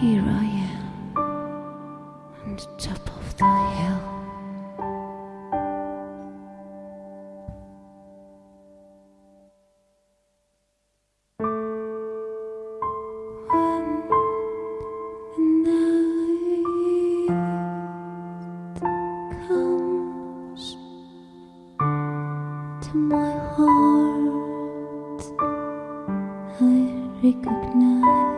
Here I am on the top of the hill. When the night comes to my heart, I recognize.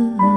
her.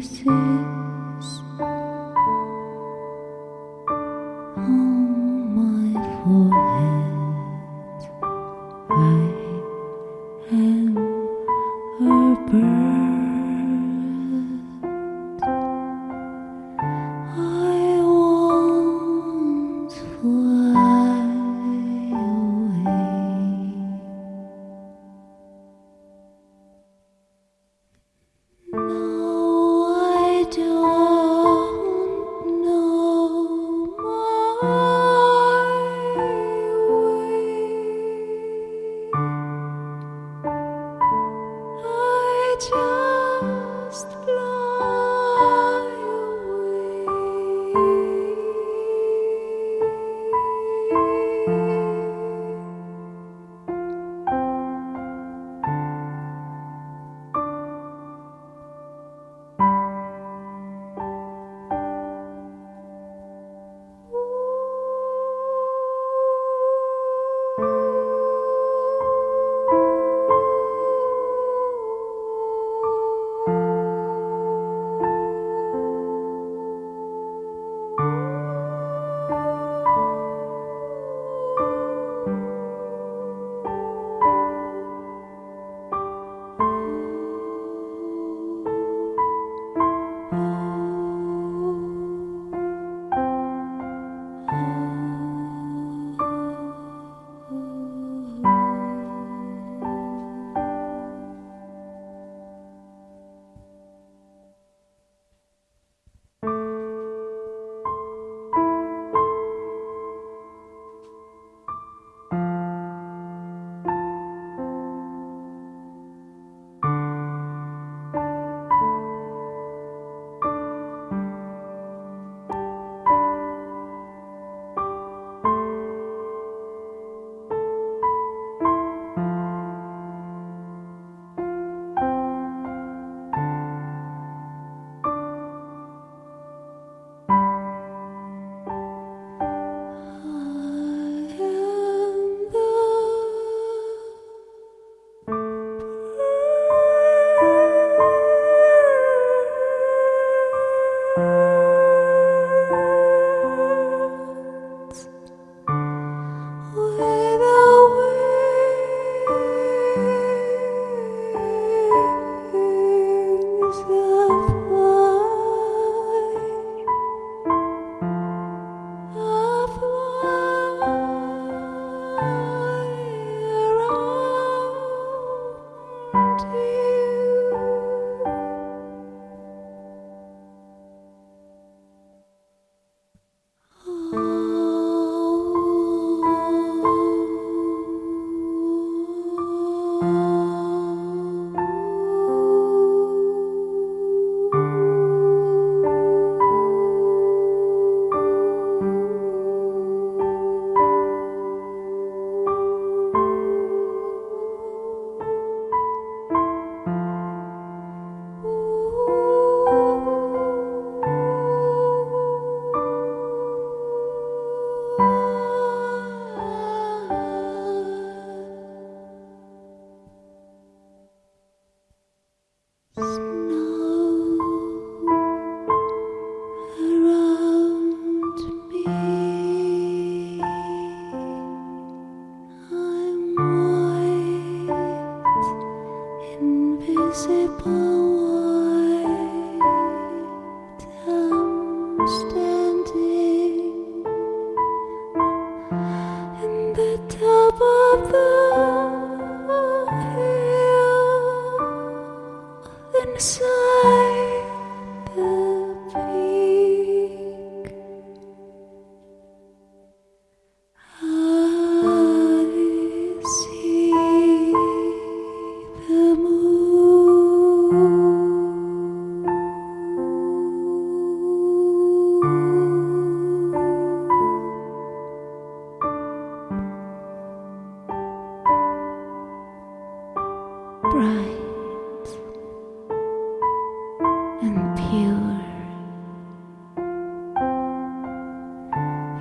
kisses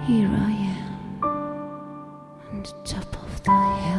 Here I am, on the top of the hill.